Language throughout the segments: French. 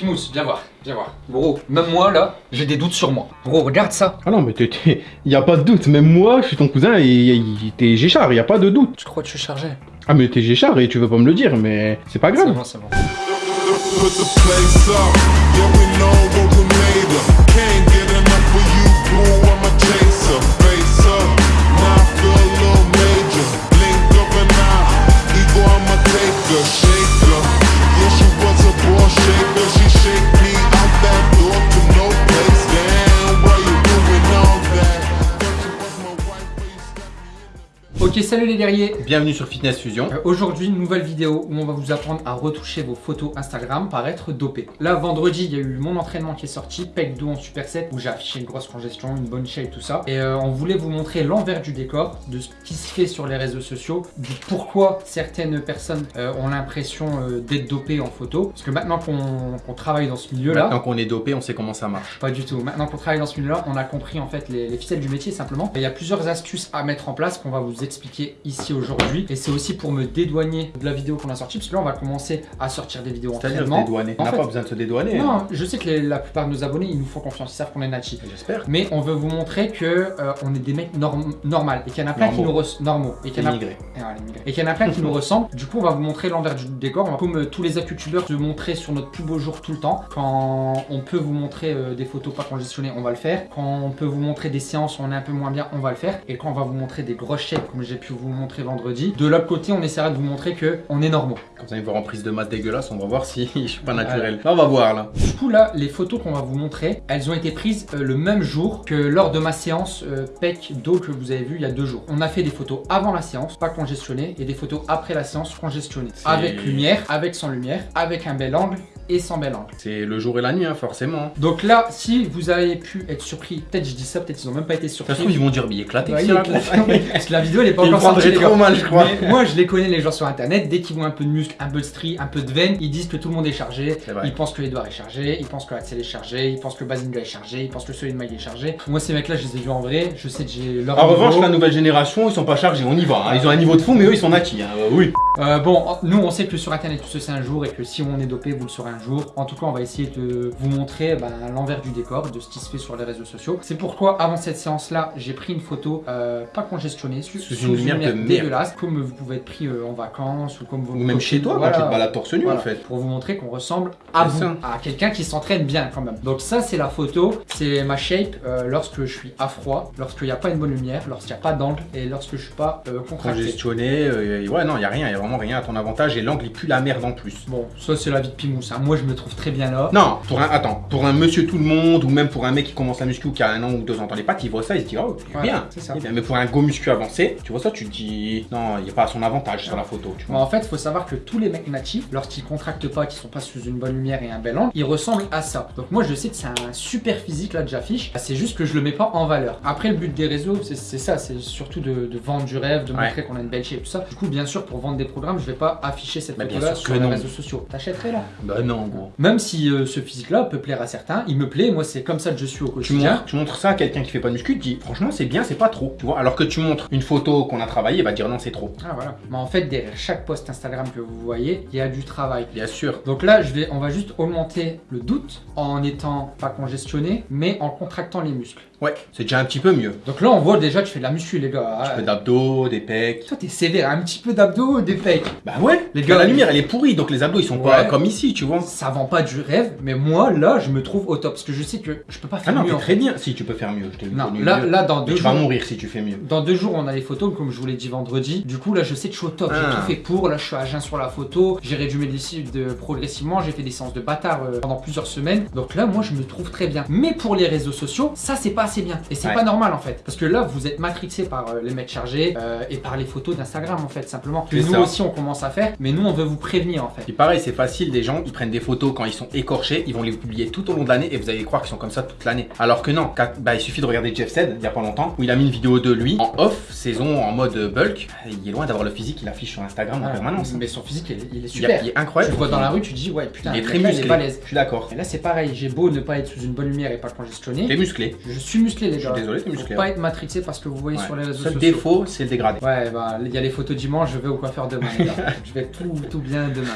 Pimous, viens voir, viens voir. Gros, même moi là, j'ai des doutes sur moi. Gros, regarde ça. Ah non, mais il y a pas de doute. Même moi, je suis ton cousin et t'es Géchard, il y a pas de doute. Tu crois que je suis chargé? Ah, mais t'es Géchard et tu veux pas me le dire, mais c'est pas C'est grave. bon, c'est bon. Les guerriers. Bienvenue sur Fitness Fusion. Euh, Aujourd'hui, une nouvelle vidéo où on va vous apprendre à retoucher vos photos Instagram par être dopé. Là, vendredi, il y a eu mon entraînement qui est sorti, pec 2 en superset, où j'ai affiché une grosse congestion, une bonne shape, tout ça. Et euh, on voulait vous montrer l'envers du décor, de ce qui se fait sur les réseaux sociaux, du pourquoi certaines personnes euh, ont l'impression d'être dopées en photo. Parce que maintenant qu'on travaille dans ce milieu-là, Maintenant qu'on est dopé, on sait comment ça marche. pas du tout. Maintenant qu'on travaille dans ce milieu-là, on a compris en fait les, les ficelles du métier simplement. Et il y a plusieurs astuces à mettre en place qu'on va vous expliquer ici aujourd'hui. Et c'est aussi pour me dédouaner de la vidéo qu'on a sortie, parce que là on va commencer à sortir des vidéos C'est-à-dire dédouaner. On n'a pas besoin de se dédouaner. hein. Non, je sais que les- la plupart de nos abonnés ils nous font confiance, ils savent qu'on est natif. J'espère. Mais on veut vous montrer que euh, on est des mecs norm normal et qu'il y en a plein qui Normaux. nous normaux et qu'il y en a Immigré. et qu'il y en a plein qui nous ressemblent. Du coup, on va vous montrer l'envers du décor. On va, comme euh, tous les youtubeurs, se montrer sur notre plus beau jour tout le temps. Quand on peut vous montrer euh, des photos pas congestionnées, on va le faire. Quand on peut vous montrer des séances où on est un peu moins bien, on va le faire. Et quand on va vous montrer des grosses shapes, comme j'ai pu vous montrer vendredi, de l'autre côté, on essaiera de vous montrer que on est normaux. Quand vous allez me voir en prise de maths dégueulasse, on va voir si je suis pas naturel. Là, on va voir là. Du coup, là, les photos qu'on va vous montrer, elles ont été prises euh, le même jour que lors de ma séance euh, PEC d'eau que vous avez vu il y a deux jours. On a fait des photos avant la séance, pas congestionnées, et des photos après la séance congestionnées. Avec lumière, avec sans lumière, avec un bel angle et sans bel angle. C'est le jour et la nuit, hein, forcément. Donc là, si vous avez pu être surpris, peut-être je dis ça, peut-être ils ont même pas été Ça surpris. se trouve, ils vont dire, mais éclaté. Ouais, là. éclaté. Parce que la vidéo elle est pas encore sortie. trop mal, je crois. Mais moi je les connais les gens sur internet, dès qu'ils voient un peu de muscle, un peu de strie, un peu de veine, ils disent que tout le monde est chargé, ils pensent que Edouard est chargé, ils pensent que Axel est chargé, ils pensent que Bazinga est chargé, ils pensent que Solid Mag est chargé. Moi ces mecs là je les ai vus en vrai, je sais que j'ai leur En niveau. revanche, la nouvelle génération, ils sont pas chargés, on y va. hein. Ils ont un niveau de fond, mais eux, ils sont naquis. hein. Euh, oui. Euh, bon, nous on sait que sur internet tout ça c'est un jour et que si on est dopé vous le saurez un jour. En tout cas on va essayer de vous montrer ben, l'envers du décor, de ce qui se fait sur les réseaux sociaux. C'est pourquoi avant cette séance là j'ai pris une photo euh, pas congestionnée, sous, une lumière de merde. dégueulasse, comme vous pouvez être pris euh, en vacances ou comme vous Ou même chez toi, quand tu te balades torse nu, Voilà, en fait. Pour vous montrer qu'on ressemble à vous, à quelqu'un qui s'entraîne bien quand même. Donc ça c'est la photo, c'est ma shape euh, lorsque je suis à froid, lorsqu'il n'y a pas une bonne lumière, lorsqu'il n'y a pas d'angle et lorsque je suis pas contracté. Congestionné, ouais, non, il y a rien, il y a vraiment rien à ton avantage. Et l'angle, il pue la merde en plus. Bon, ça c'est la vie de Pimous. hein. Moi je me trouve très bien là. Non, pour un, attends, pour un monsieur tout le monde, ou même pour un mec qui commence la muscu ou qui a un an ou deux ans dans les pattes, il voit ça, il se dit, oh, Voilà, bien. c'est ça. Bien, Mais pour un go muscu avancé, tu vois ça, tu te dis, non, il n'y a pas à son avantage sur la photo, tu Bon, vois. en fait, il faut savoir que tous les mecs natifs, lorsqu'ils contractent pas, qu'ils sont pas sous une bonne lumière et un bel angle, ils ressemblent à ça. Donc moi, je sais que c'est un super physique là que j'affiche. C'est juste que je le mets pas en valeur. Après, le but des réseaux, c'est ça, c'est surtout de, de vendre du rêve, de Ouais. montrer qu'on a une belle shape, tout ça. Du coup, bien sûr, pour vendre des programmes, je vais pas afficher cette Bah, photo-là sur les non. réseaux sociaux. T'achèterais là? Bah non, gros. Même si euh, ce physique-là peut plaire à certains, il me plaît. Moi, c'est comme ça que je suis au Tu quotidien. montres, tu montres ça à quelqu'un qui fait pas de muscu, tu dis, franchement, c'est bien, c'est pas trop, tu vois. Alors que tu montres une photo qu'on a travaillé, il va dire, non, c'est trop. Ah voilà. Mais en fait, derrière chaque post Instagram que vous voyez, il y a du travail. Bien sûr. Donc là, je vais, on va juste augmenter le doute en étant pas congestionné, mais en contractant les muscles. Ouais, c'est déjà un petit peu mieux. Donc là, on voit déjà que tu fais de la muscu, les gars. Tu Ah, fais d'abdos, des pecs. Toi, t'es sévère, un petit peu d'abdos, des pecs. Bah ouais, Les gars, la lumière elle est pourrie, donc les abdos ils sont pas comme ici, tu vois. Ça vend pas du rêve, mais moi, là, je me trouve au top. Parce que je sais que je peux pas Ah faire non, mieux. t'es en très fait. bien. Si tu peux faire mieux, je Non, là, mieux. là, dans deux tu jours. vas mourir si tu fais mieux. Dans deux jours, on a les photos, comme je vous l'ai dit vendredi. Du coup, là, je sais que je suis au top. J'ai Ah. tout fait pour. Là, je suis à jeun sur la photo. J'ai réduit mes de progressivement. J'ai fait des séances de bâtard euh, pendant plusieurs semaines. Donc là, moi, je me trouve très bien. Mais pour les réseaux sociaux, ça, c'est pas assez bien. Et c'est Ouais. pas normal, en fait. Parce que là, vous êtes matrixé par euh, les mecs chargés euh, et par les photos d'Instagram, en fait, simplement. Que nous ça. aussi, on commence à faire. Mais nous, on veut vous prévenir, en fait. Et pareil, c'est facile, des gens, ils prennent des photos quand ils sont écorchés, ils vont les publier tout au long de l'année et vous allez croire qu'ils sont comme ça toute l'année. Alors que non, bah, il suffit de regarder Jeff Said, il y a pas longtemps, où il a mis une vidéo de lui en off, saison en mode bulk. Il est loin d'avoir le physique qu'il affiche sur Instagram en Voilà. permanence. Mais son physique, il est, il super. il est Tu incroyable. le vois dans la rue, tu te dis, ouais, putain, Il est très musclé. Je suis d'accord. Et là, c'est pareil. J'ai beau ne pas être sous une bonne lumière et pas Il est congestionné. musclé. Je suis suis musclé, les Je gars. suis désolé, t'es Faut musclé. pas hein. être matrixé parce que vous voyez Ouais. sur les réseaux sociaux. défaut, c'est le dégradé. Ouais, bah, il y a les photos dimanche, je vais au coiffeur demain, les gars. je vais tout, tout bien demain.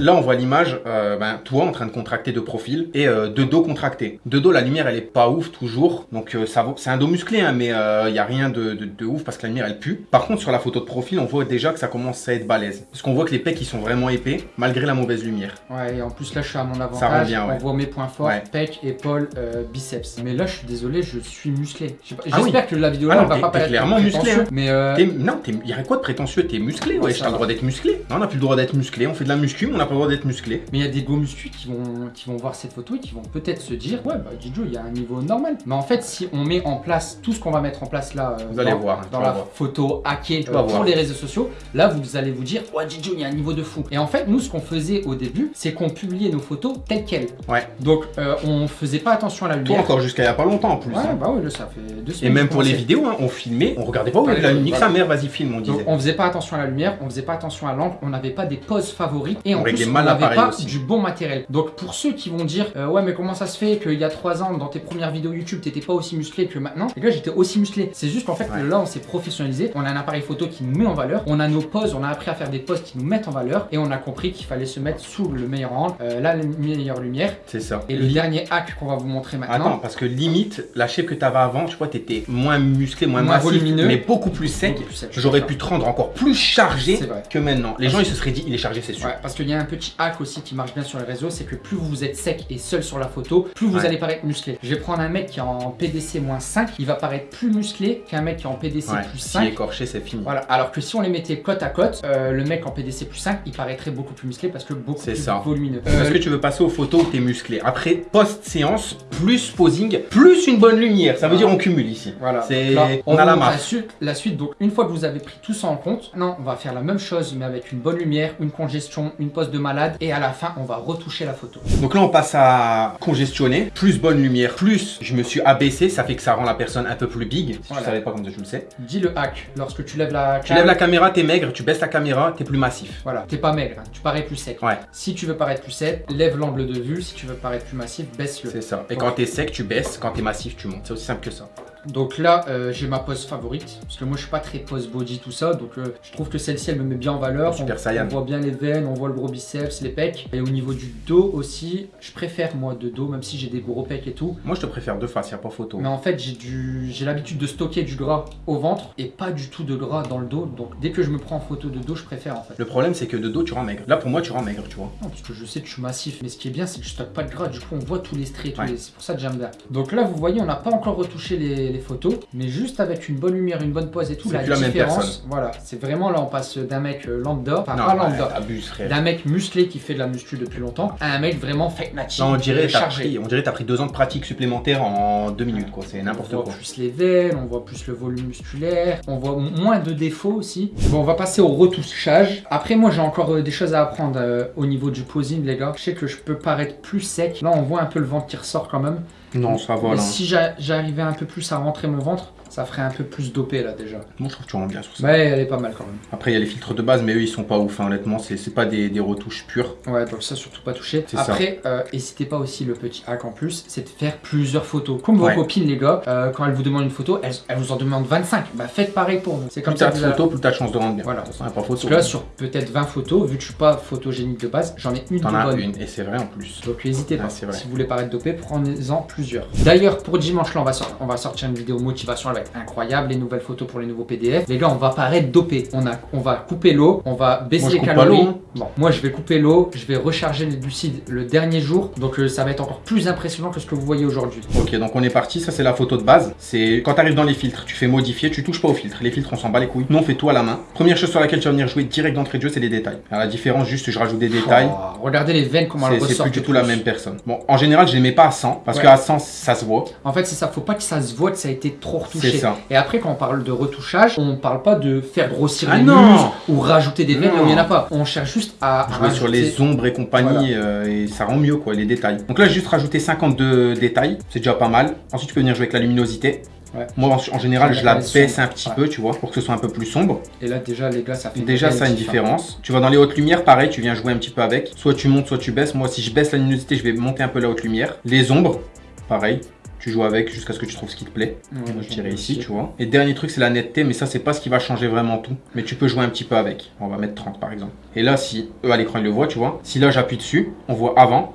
Là, on voit l'image, euh, ben, toi en train de contracter de profil et euh, de dos contracté. De dos, la lumière, elle est pas ouf toujours. Donc, euh, ça vaut- c'est un dos musclé, hein, mais il y a rien de, de, de ouf parce que la lumière, elle pue. Par contre, sur la photo de profil, on voit déjà que ça commence à être balèze. Parce qu'on voit que les pecs, ils sont vraiment épais, malgré la mauvaise lumière. Ouais, et en plus là, je suis à mon avantage. Ça rend bien, ouais. On voit mes points forts, Ouais. pec, épaule, euh, biceps. Mais là, je suis désolé, je suis musclé. Je pas- Ah J'espère que la vidéo Ah là, non, elle va pas paraître clairement musclé, hein. Mais euh, T'es- Non, il y a quoi de prétentieux T'es musclé, Ouais, t'as le droit d'être musclé. Non, on n'a plus le droit d'être musclé. On fait de la muscu, mais on n'a pas le droit d'être musclé. Mais il y a des go muscu qui vont, qui vont voir cette photo et qui vont peut-être se dire Ouais, bah Dijo, il y a un niveau normal. Mais en fait, si on met en place tout ce qu'on va mettre en place là, euh, Vous allez dans, voir, tu dans la voir. photo hackée euh, pour voir. les réseaux sociaux, là vous allez vous dire Ouais, Dijo, il y a un niveau de fou. Et en fait, nous, ce qu'on faisait au début, c'est qu'on publiait nos photos telles quelles. Ouais. Donc, euh, on faisait pas attention à la Toi lumière. encore jusqu'à il y a pas longtemps en plus. Ouais, bah oui, là, ça fait deux Et semaines. même que pour les vidéos, hein, on filmait, on regardait pas où la lumière. voilà. Sa mère, vas-y, filme, on Donc disait. on faisait pas attention à la lumière, on faisait pas attention à l'angle, on n'avait pas des poses favorites et On en plus on n'avait pas aussi. du bon matériel. Donc pour ceux qui vont dire euh, ouais mais comment ça se fait qu'il y a 3 ans dans tes premières vidéos YouTube t'étais pas aussi musclé que maintenant? Et là j'étais aussi musclé. C'est juste qu'en fait Ouais. là on s'est professionnalisé, on a un appareil photo qui nous met en valeur, on a nos poses, on a appris à faire des poses qui nous mettent en valeur et on a compris qu'il fallait se mettre sous le meilleur angle, euh, la meilleure lumière. C'est ça. Et le dernier hack qu'on va vous montrer maintenant. Attends, parce que limite, la shape que t'avais avant, tu vois, t'étais moins musclé, moins, Moins massif, volumineux. mais beaucoup plus sec. J'aurais pu te rendre encore plus chargé que maintenant. Les gens, ils se seraient dit, il est chargé, c'est sûr. Ouais, parce qu'il y a un petit hack aussi qui marche bien sur les réseaux, c'est que plus vous êtes sec et seul sur la photo, plus vous Ouais. allez paraître musclé. Je vais prendre un mec qui est en PDC 5, il va paraître plus musclé qu'un mec qui est en PDC Ouais, plus si 5. écorché, c'est fini. Voilà, alors que si on les mettait côte à côte, euh, le mec en PDC plus 5, il paraîtrait beaucoup plus musclé parce que beaucoup plus ça. volumineux. Euh, que tu veux passer aux photos où t'es musclé Après, post-séance, plus posing, plus une bonne lumière. Ça veut dire on cumule ici. Voilà, C'est- on a la marque. suite, la suite, donc une fois que vous avez pris tout ça en compte, non, on va faire la même chose mais avec une bonne lumière, une congestion, une pose de malade et à la fin on va retoucher la photo. Donc là, on passe à congestionner, plus bonne lumière, plus je me suis abaissé, ça fait que ça rend la personne un peu plus big. Si Voilà. tu savais pas comme tu le sais. Dis le hack, lorsque tu lèves la Tu cam, lèves la caméra, t'es maigre, tu baisses la caméra, t'es plus massif. Voilà, t'es pas maigre, hein, tu parais plus sec. Ouais. Si tu veux paraître plus sec, lève l'angle de vue. Si tu veux paraître plus massif, baisse-le. C'est ça. Et Donc- quand t'es sec, tu baisses. Quand t'es massif, tu C'est aussi simple que ça. Donc là, euh, j'ai ma pose favorite. Parce que moi, je suis pas très pose body, tout ça. Donc euh, je trouve que celle-ci, elle me met bien en valeur. Super on, Saiyan. on voit bien les veines, on voit le gros biceps, les pecs. Et au niveau du dos aussi, je préfère moi de dos, même si j'ai des gros pecs et tout. Moi, je te préfère deux faces, y a pas photo. Mais en fait, j'ai du, j'ai l'habitude de stocker du gras au ventre et pas du tout de gras dans le dos. Donc dès que je me prends en photo de dos, je préfère en fait. Le problème, c'est que de dos, tu rends maigre. Là, pour moi, tu rends maigre, tu vois. Non, parce que je sais que je suis massif, mais ce qui est bien, c'est que je stocke pas de gras. Du coup, on voit tous les traits, Ouais. les- c'est pour ça que j'aime bien. Donc là, vous voyez, on n'a pas encore retouché les, photos, mais juste avec une bonne lumière, une bonne pose et tout, la différence, voilà, c'est vraiment là, on passe d'un mec euh, lambda, enfin non, pas lambda, d'un mec musclé qui fait de la muscu depuis longtemps, à un mec vraiment fake native, Là, on dirait, t'as pris, on dirait t'as pris deux ans de pratique supplémentaire en deux minutes, quoi. C'est On n'importe voit quoi. plus les veines, on voit plus le volume musculaire, on voit moins de défauts aussi. Bon, on va passer au retouchage. Après, moi, j'ai encore euh, des choses à apprendre euh, au niveau du posing, les gars. Je sais que je peux paraître plus sec. Là, on voit un peu le ventre qui ressort quand même. Non, ça va, là. si j'a- j'arrivais un peu plus à rentrer mon ventre, ça ferait un peu plus dopé là déjà. Moi, je trouve que tu rends bien sur ça. Ouais, elle est pas mal quand même. Après, il y a les filtres de base, mais eux, ils sont pas ouf, hein, honnêtement. C'est pas des, des retouches pures. Ouais, donc ça surtout pas touché. Après, euh, n'hésitez pas aussi le petit hack en plus, c'est de faire plusieurs photos. Comme vos Ouais. copines les gars, euh, quand elles vous demandent une photo, elles, elles vous en demandent 25. Bah faites pareil pour vous. C'est comme Plus ça t'as que de photos, plus t'as de chance de rendre bien. Voilà. Façon, pas photo. Parce que là, sur peut-être 20 photos, vu que je suis pas photogénique de base, j'en ai une T'en as une, et c'est vrai en plus. Donc n'hésitez pas. Si vous voulez paraître dopé, prenez-en plusieurs. D'ailleurs, pour dimanche là, on va, sor- on va sortir une vidéo motivation, va être incroyable, les nouvelles photos pour les nouveaux PDF. Les gars, on va paraître dopé. On, a, on va couper l'eau, on va baisser Moi, les calories. hein. Bon, moi je vais couper l'eau, je vais recharger les glucides le dernier jour, donc euh, ça va être encore plus impressionnant que ce que vous voyez aujourd'hui. Ok, donc on est parti. Ça, c'est la photo de base. C'est quand t'arrives dans les filtres, tu fais modifier, tu touches pas aux filtres. Les filtres, on s'en bat les couilles. Nous, on fait tout à la main. Première chose sur laquelle tu vas venir jouer direct d'entrée de jeu, c'est les détails. Alors, la différence, juste, je rajoute des détails. Oh, regardez les veines comment elles C'est- C'est ressortent. plus du tout la même personne. Bon, en général, je les mets pas à 100 parce Ouais. qu'à 100, ça se voit. En fait, c'est ça, faut pas que ça se voit que ça a été trop retouché. Ça. Et après, quand on parle de retouchage, on parle pas de faire grossir Ah les non muscles ou rajouter des veines Non. là où il n'y en a pas. On cherche juste à, Jouer sur les ombres et compagnie euh, et ça rend mieux quoi, les détails. Donc là, j'ai juste rajouté 52 détails, c'est déjà pas mal. Ensuite, tu peux venir jouer avec la luminosité. Ouais. Moi, en, général, je la baisse un petit peu, tu vois, pour que ce soit un peu plus sombre. Et là, déjà, les gars, ça fait Déjà, ça a une diff, hein. différence. Tu vas dans les hautes lumières, pareil, tu viens jouer un petit peu avec. Soit tu montes, soit tu baisses. Moi, si je baisse la luminosité, je vais monter un peu la haute lumière. Les ombres, pareil. Tu joues avec jusqu'à ce que tu trouves ce qui te plaît. Ouais, Moi, je dirais ai ici, tu vois. Et dernier truc, c'est la netteté, mais ça, c'est pas ce qui va changer vraiment tout. Mais tu peux jouer un petit peu avec. On va mettre 30 par exemple. Et là, si eux à l'écran ils le voient, tu vois. Si là j'appuie dessus, on voit avant,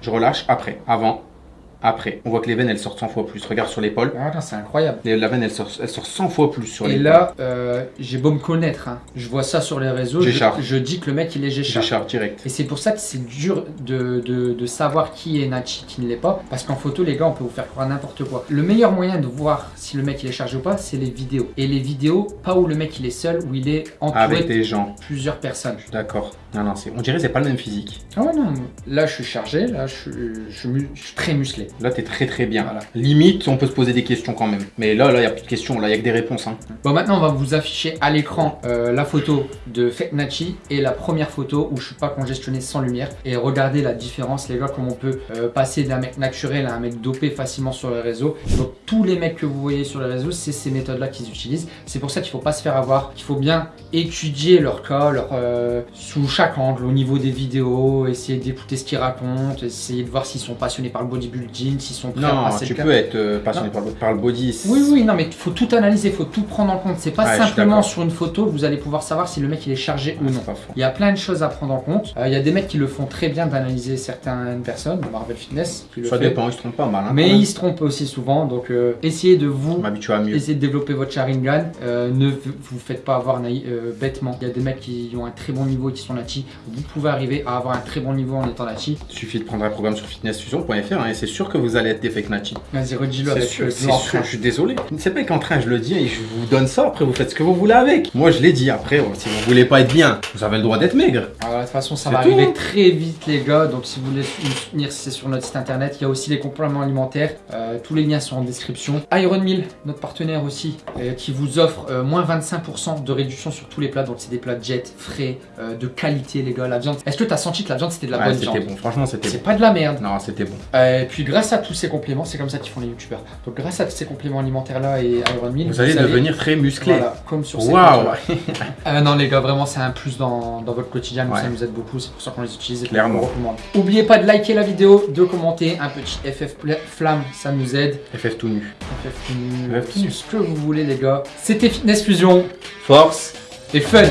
je relâche, après. Avant, après. On voit que les veines elles sortent 100 fois plus. Regarde sur l'épaule. Ah, non, c'est incroyable. Les- La veine elle sort, elle sort 100 fois plus sur Et l'épaule. là, euh, j'ai beau me connaître. hein. Je vois ça sur les réseaux. Je, Géchard. je dis que le mec, il est Géchard. J'écharpe direct. Et c'est pour ça que c'est dur de, de- de savoir qui est Nachi, qui ne l'est pas. Parce qu'en photo, les gars, on peut vous faire croire n'importe quoi. Le meilleur moyen de voir si le mec il est chargé ou pas, c'est les vidéos. Et les vidéos, pas où le mec il est seul, où il est entouré Avec de des gens. plusieurs personnes. D'accord. Non, non. On dirait que c'est pas le même physique. Ah ouais, non. Là, je suis chargé. Là, je, je, je suis très musclé. Là, t'es très très bien. Voilà. Limite, on peut se poser des questions quand même. Mais là, là, il y a plus de questions. Là, il y a que des réponses. Hein. Bon, maintenant, on va vous afficher à l'écran euh, la photo de Fake Nachi et la première photo où je suis pas congestionné sans lumière. Et regardez la différence, les gars, comment on peut euh, passer d'un mec naturel à un mec dopé facilement sur les réseaux. Donc, tous les mecs que vous voyez sur les réseaux, c'est ces méthodes-là qu'ils utilisent. C'est pour ça qu'il faut pas se faire avoir, qu'il faut bien étudier leur cas, leur, euh, sous chaque angle, au niveau des vidéos, essayer d'écouter ce qu'ils racontent, essayer de voir s'ils sont passionnés par le bodybuilding, s'ils sont prêts à Non, passer tu peux être euh, passionné par le, par le body. Oui, oui, non, mais il faut tout analyser, il faut tout prendre en compte. C'est pas Ouais, simplement sur une photo que vous allez pouvoir savoir si le mec il est chargé ou non. Il y a plein de choses à prendre en compte. Euh, il y a des mecs qui le font très bien d'analyser certaines personnes, Marvel Fitness, qui le Ça fait. dépend, ils se trompent pas mal. Hein, Mais ils se trompent aussi souvent, donc euh, essayez de vous à mieux. Essayez de développer votre Sharingan, ne vous faites pas avoir naï- bêtement. Il y a des mecs qui ont un très bon niveau et qui sont Nachi. Vous pouvez arriver à avoir un très bon niveau en étant Nachi. Il suffit de prendre un programme sur fitnessfusion.fr hein, et c'est sûr que vous allez être des fake Nachi. Vas-y, redis-le C'est avec sûr, le c'est blanc. sûr, je suis désolé. C'est pas qu'en train, je le dis et je vous donne ça, après vous faites ce que vous voulez avec. Moi je l'ai dit, après, oh, si vous voulez pas être bien, vous avez le droit d'être maigre. Alors, de toute façon, ça C'est va tout, arriver hein. très vite, les gars. Donc, si vous voulez nous soutenir, c'est sur notre site internet. Il y a aussi les compléments alimentaires. Euh, tous les liens sont en description. Iron Mill, notre partenaire aussi, euh, qui vous offre euh, moins 25% de réduction sur tous les plats. Donc, c'est des plats jet, frais, de qualité, les gars. La viande. Est-ce que tu as senti que la viande c'était de la Ouais, bonne c'était viande? bon, franchement c'était C'est bon. pas de la merde. Non, c'était bon. Et puis grâce à tous ces compléments, c'est comme ça qu'ils font les youtubeurs. Donc grâce à tous ces compléments alimentaires là et Iron Mill, Vous allez devenir très musclé. voilà, comme sur ces Waouh. Euh, non les gars, vraiment c'est un plus dans, dans votre quotidien, Ouais. ça nous aide beaucoup, c'est pour ça qu'on les utilise et Clairement. vous recommande. Oubliez pas de liker la vidéo, de commenter, un petit FF flamme, ça nous aide. FF tout nu. FF tout nu, FF tout nu. ce que vous voulez les gars. C'était Fitness Fusion Force et fun